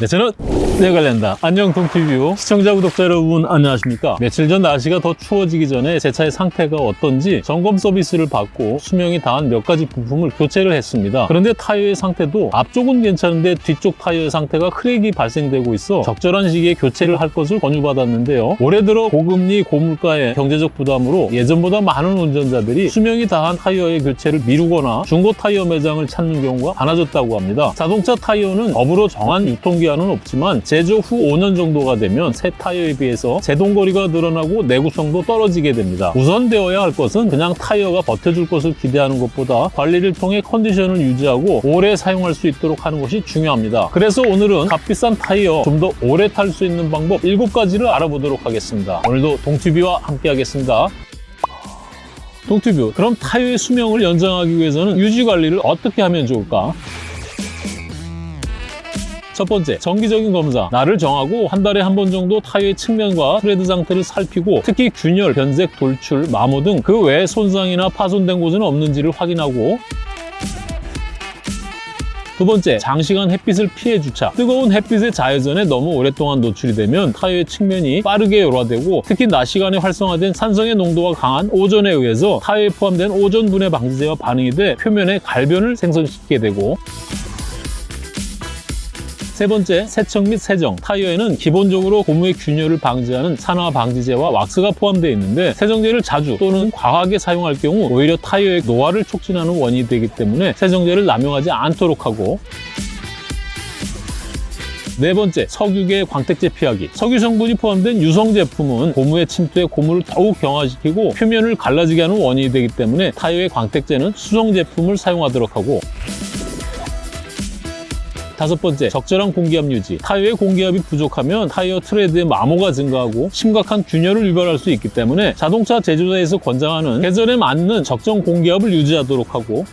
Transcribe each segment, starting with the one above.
네, 저는 네 관련다. 안녕 동티비 시청자 구독자 여러분 안녕하십니까? 며칠 전 날씨가 더 추워지기 전에 제 차의 상태가 어떤지 점검 서비스를 받고 수명이 다한 몇 가지 부품을 교체를 했습니다. 그런데 타이어의 상태도 앞쪽은 괜찮은데 뒤쪽 타이어의 상태가 크랙이 발생되고 있어 적절한 시기에 교체를 할 것을 권유받았는데요. 올해 들어 고금리 고물가의 경제적 부담으로 예전보다 많은 운전자들이 수명이 다한 타이어의 교체를 미루거나 중고 타이어 매장을 찾는 경우가 많아졌다고 합니다. 자동차 타이어는 법으로 정한 유통기한은 없지만 제조 후 5년 정도가 되면 새 타이어에 비해서 제동거리가 늘어나고 내구성도 떨어지게 됩니다. 우선되어야 할 것은 그냥 타이어가 버텨줄 것을 기대하는 것보다 관리를 통해 컨디션을 유지하고 오래 사용할 수 있도록 하는 것이 중요합니다. 그래서 오늘은 값비싼 타이어 좀 더 오래 탈 수 있는 방법 7가지를 알아보도록 하겠습니다. 오늘도 동티비와 함께 하겠습니다. 동티비 그럼 타이어의 수명을 연장하기 위해서는 유지 관리를 어떻게 하면 좋을까? 첫 번째, 정기적인 검사. 날을 정하고 한 달에 한 번 정도 타이어의 측면과 트레드 상태를 살피고 특히 균열, 변색, 돌출, 마모 등 그 외에 손상이나 파손된 곳은 없는지를 확인하고 두 번째, 장시간 햇빛을 피해 주차. 뜨거운 햇빛의 자외선에 너무 오랫동안 노출이 되면 타이어의 측면이 빠르게 열화되고 특히 낮 시간에 활성화된 산성의 농도가 강한 오존에 의해서 타이어에 포함된 오존 분해 방지제와 반응이 돼 표면에 갈변을 생성시키게 되고 세 번째, 세척 및 세정. 타이어에는 기본적으로 고무의 균열을 방지하는 산화 방지제와 왁스가 포함되어 있는데 세정제를 자주 또는 과하게 사용할 경우 오히려 타이어의 노화를 촉진하는 원인이 되기 때문에 세정제를 남용하지 않도록 하고 네 번째, 석유계 광택제 피하기. 석유 성분이 포함된 유성 제품은 고무의 침투에 고무를 더욱 경화시키고 표면을 갈라지게 하는 원인이 되기 때문에 타이어의 광택제는 수성 제품을 사용하도록 하고 다섯 번째, 적절한 공기압 유지. 타이어의 공기압이 부족하면 타이어 트레드의 마모가 증가하고 심각한 균열을 유발할 수 있기 때문에 자동차 제조사에서 권장하는 계절에 맞는 적정 공기압을 유지하도록 하고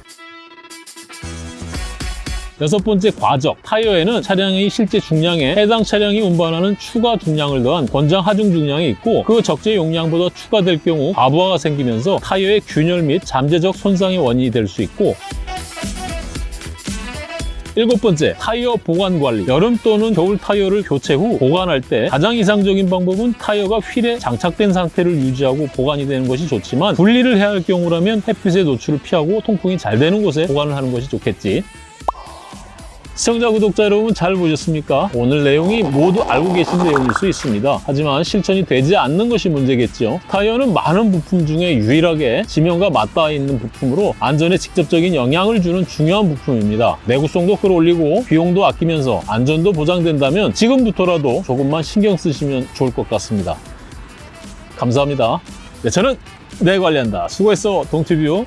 여섯 번째 과적. 타이어에는 차량의 실제 중량에 해당 차량이 운반하는 추가 중량을 더한 권장 하중 중량이 있고 그 적재 용량보다 추가될 경우 과부하가 생기면서 타이어의 균열 및 잠재적 손상의 원인이 될 수 있고 일곱 번째, 타이어 보관 관리. 여름 또는 겨울 타이어를 교체 후 보관할 때 가장 이상적인 방법은 타이어가 휠에 장착된 상태를 유지하고 보관이 되는 것이 좋지만 분리를 해야 할 경우라면 햇빛의 노출을 피하고 통풍이 잘 되는 곳에 보관을 하는 것이 좋겠지. 시청자, 구독자 여러분 잘 보셨습니까? 오늘 내용이 모두 알고 계신 내용일 수 있습니다. 하지만 실천이 되지 않는 것이 문제겠죠. 타이어는 많은 부품 중에 유일하게 지면과 맞닿아 있는 부품으로 안전에 직접적인 영향을 주는 중요한 부품입니다. 내구성도 끌어올리고 비용도 아끼면서 안전도 보장된다면 지금부터라도 조금만 신경 쓰시면 좋을 것 같습니다. 감사합니다. 네, 저는 내 관리한다. 수고했어, 동티뷰.